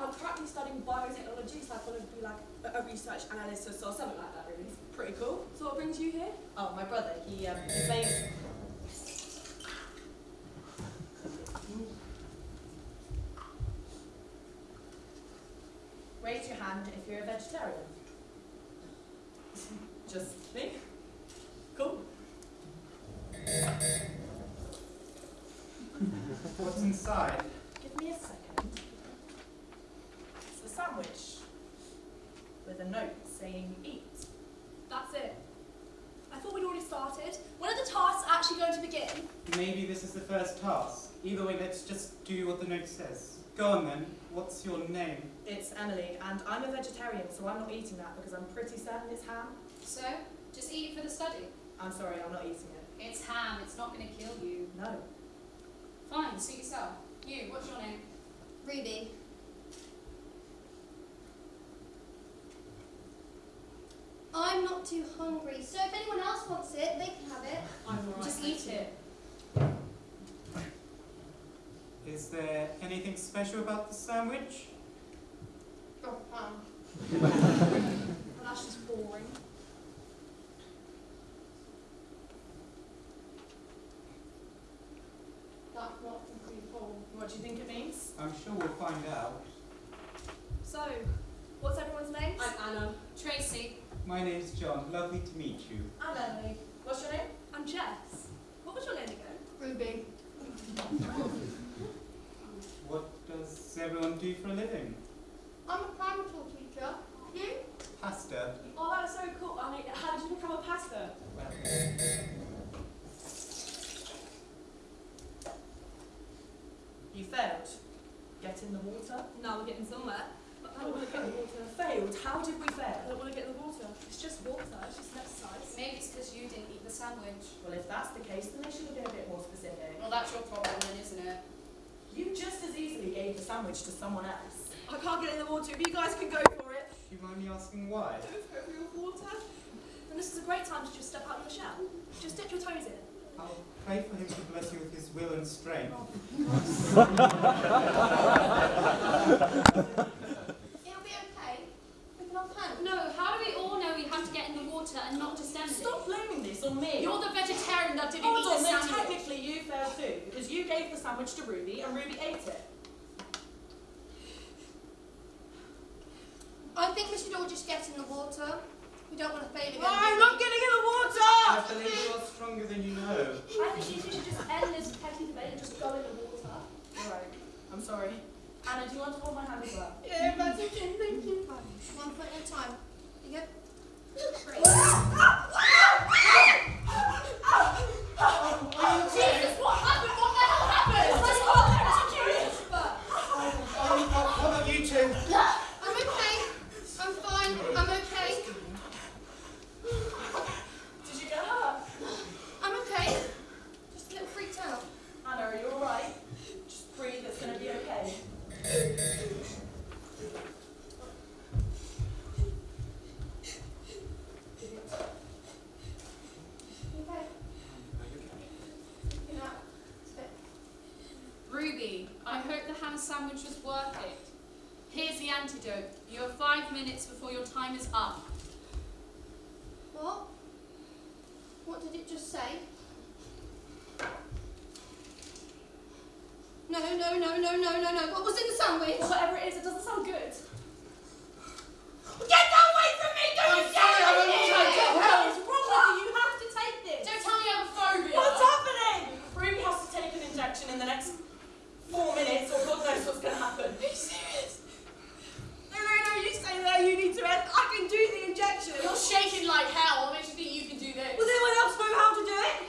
I'm currently studying biotechnology, so I want to be like a, a research analyst or so- something like that, really. Pretty cool. So what brings you here? Oh, my brother, he, um, his. Raise your hand if you're a vegetarian. Just me? Cool. What's inside? Give me a second. It's a sandwich with a note saying eat. That's it. I thought we'd already started. When are the tasks actually going to begin? Maybe this is the first task. Either way, let's just do what the note says. Go on then. What's your name? It's Emily, and I'm a vegetarian, so I'm not eating that because I'm pretty certain it's ham. So, just eat it for the study. I'm sorry, I'm not eating it. It's ham, it's not going to kill you. No. Fine, suit yourself. You, what's your name? Ruby. I'm not too hungry, so if anyone else wants it, they can have it. I'm alright. Just eat it. Is there anything special about the sandwich? Oh, um, Well, that's just boring. that's not pretty full. What do you think it means? I'm sure we'll find out. So, what's everyone's name? I'm Anna. Tracy, My name's John. Lovely to meet you. I'm Emily. What's your name? I'm Jess. What was your name again? Ruby. What does everyone do for a living? I'm a primary school teacher. You? Pastor. Oh, that's so cool. I mean, how did you become a pastor? Well, You failed. Get in the water. No, we're getting somewhere. But I don't want to get in the water. Failed. How did we fail? I don't want to get in the water. It's just water. It's just an exercise. maybe it's because you didn't eat the sandwich. Well, if that's the case, then they should have been a bit more specific. Well, that's your problem then, isn't it? You just as easily gave the sandwich to someone else. I can't get in the water. If you guys can go for it. do you mind me asking why? Go for it for your water. And this is a great time to just step out of the shell. Just dip your toes in. I'll pray for him to bless you with his will and strength. It'll oh be okay. We can all hand. No, how do we all know we have to get in the water and not just stand Stop blaming this on me. You're the vegetarian that didn't Hold eat on, the then sandwich. technically you failed too, because you gave the sandwich to Ruby and Ruby ate it. I think we should all just get in the water. We don't want to fail again. I'm not getting in the water! I believe you are stronger than you know. I think you should just end this petty debate and just go in the water. Alright, I'm sorry. Anna, do you want to hold my hand as well? Yeah, that's okay. Thank you. One foot at a time. You good? Oh, ham sandwich was worth it. Here's the antidote. You have five minutes before your time is up. What? What did it just say? No, no, no, no, no, no, no. What was in the sandwich? Whatever it is, it doesn't sound good. Get that away from me! Don't you dare! What leave the me! hell is wrong with you? You have to take this. Don't tell me I have a phobia. What's happening? Ruby has to take an injection in the next four minutes or God knows what's gonna happen. Are you serious? No, no, no, you stay there, you need to rest. I can do the injection. You're shaking like hell. What makes you think you can do this? Does anyone else know how to do it?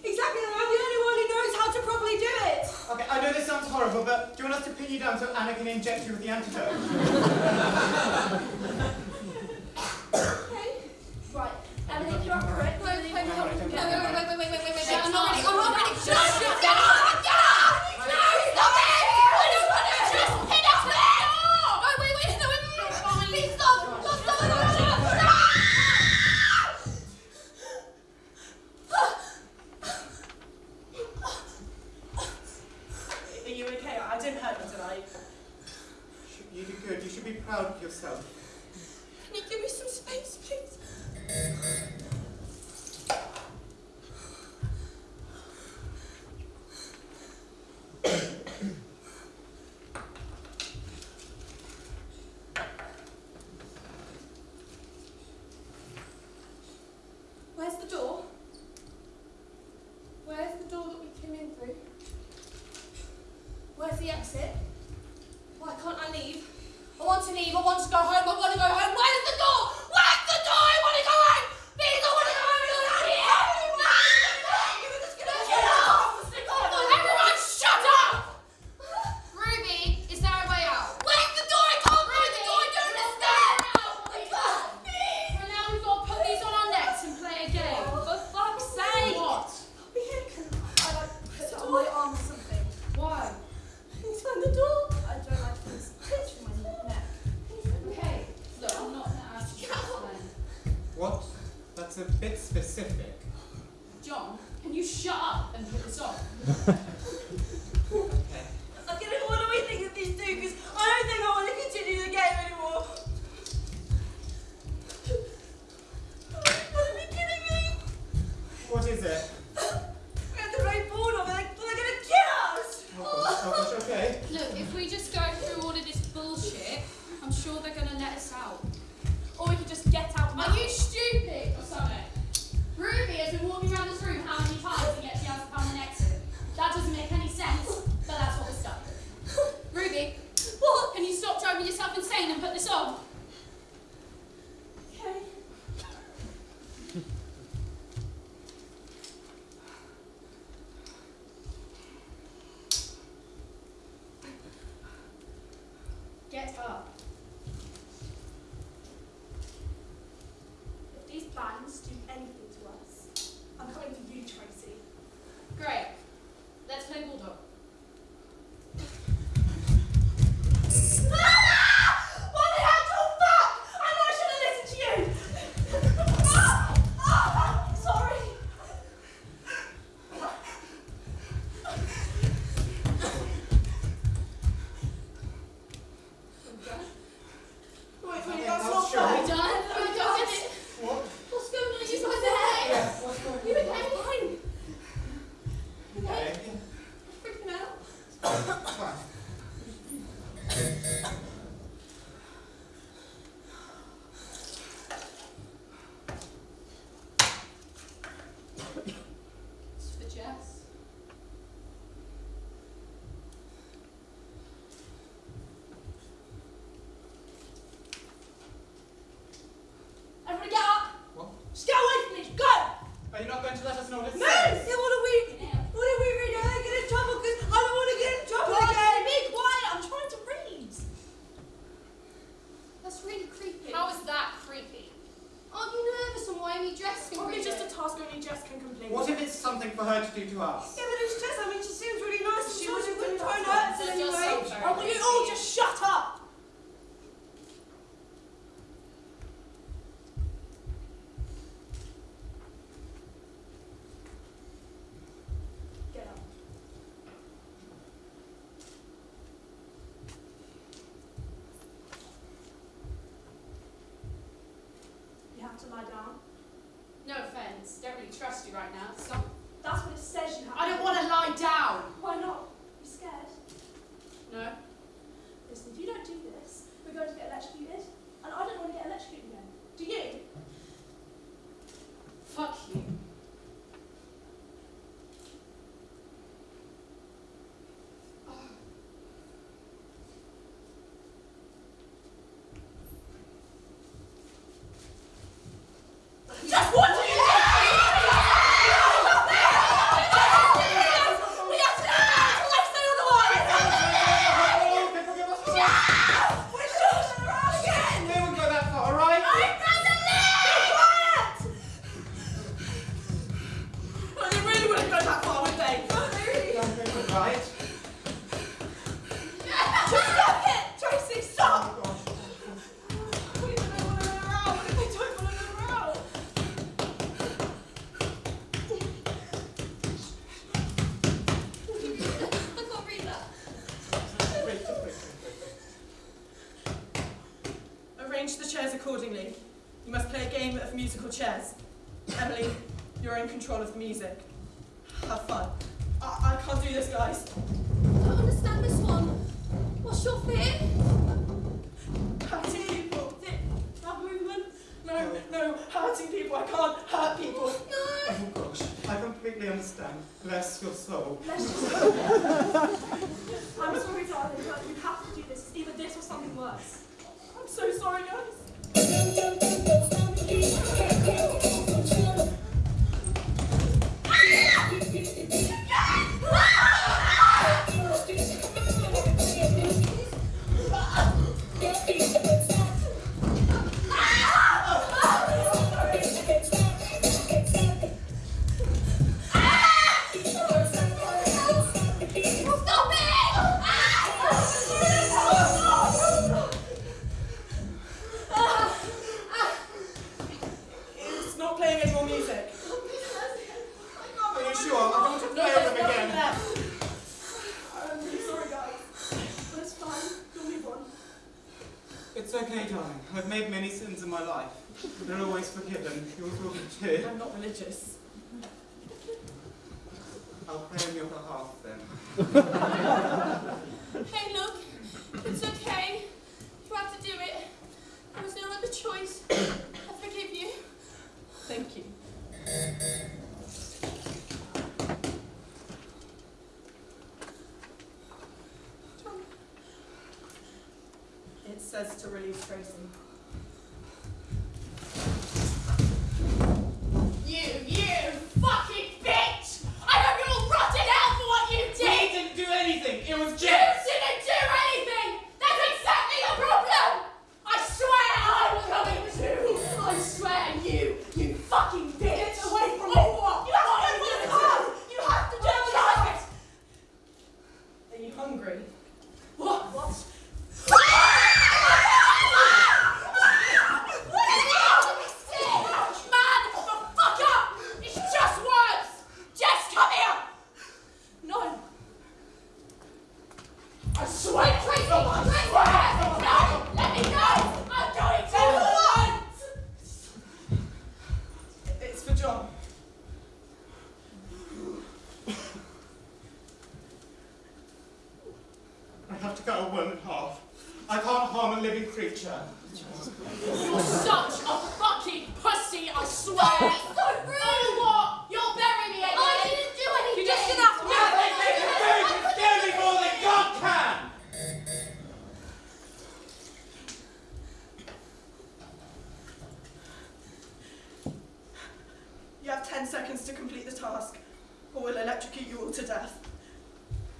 Exactly, I'm the only one who knows how to properly do it. Okay, I know this sounds horrible, but do you want us to pin you down so Anna can inject you with the antidote? Are you not going to let us know this? Man, say what are we, what are we reading? I get in trouble because I don't want to get in trouble again. Be quiet, I'm trying to read. That's really creepy. How is that creepy? Oh, Aren't you nervous and why are you dressed? Probably just a task only Jess can complete. What if it's something for her to do to us? Yeah, but it's Jess. I mean, she seems really nice. She, she wouldn't try and hurt us anyway. Oh, you all just shut trust you right now. So that's what it says you have. I don't want to lie down. Why not? You scared? No. Listen, if you don't do this, we're going to get electrocuted, and I don't want to get electrocuted again. Do you? Fuck you. Just what? Accordingly. You must play a game of musical chairs. Emily, you're in control of the music. Have fun. I, I can't do this, guys. I don't understand this one. What's your fear? Hurting people. That movement. No, no, hurting people. I can't hurt people. No. Oh gosh, I completely understand. Bless your soul. I'm sorry, darling, but you have to do this. It's either this or something worse. I'm so sorry, guys. Not religious. I'll pray on your behalf then. Hey, look. It's okay. You had to do it. There was no other choice. I forgive you. Thank you. It says to release Tracy. You, you fucking bitch! I hope you're all rotted out for what you did! didn't do anything. It was You didn't do anything! That's exactly the problem! I swear I'm coming too! I swear you, you fucking bitch! Get away from me! Oh, you have to go for the car! You have to do it! Are you hungry? What? What? Man, the fuck up! It's just words! Jess, come here! No. I swear, Tracy! I swear! No! Let me go! I'm going to! John. I have to cut a worm in half. I can't harm a living creature. You're such a fucking pussy, I swear! so rude! Oh, what? You'll bury me again! I didn't do anything! You're just gonna have to It's scaling more than God can! You have 10 seconds to complete the task, or we'll electrocute you all to death.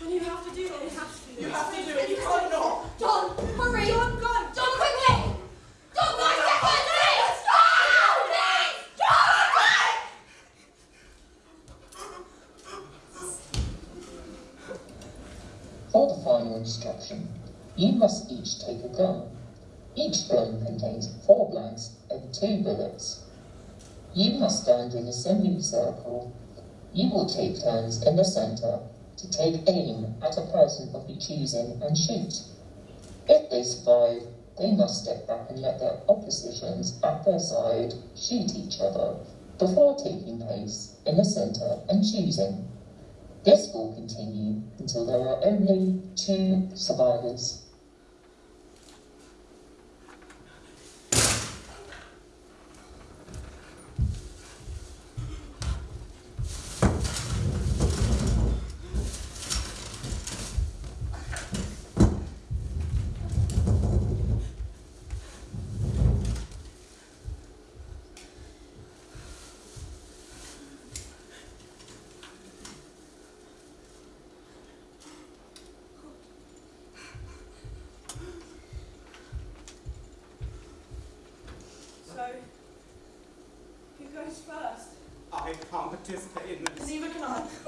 Well, you have to do it. You have to do You it. have to do it, you can't not. John, hurry! John, go. John, quickly! John, go, step on please! John, please! For the final instruction, you must each take a gun. Each gun contains four blanks and two bullets. You must stand in a semicircle. You will take turns in the center to take aim at a person of your choosing and shoot. If they survive, they must step back and let their oppositions at their side shoot each other before taking place in the center and choosing. This will continue until there are only two survivors. Can't participate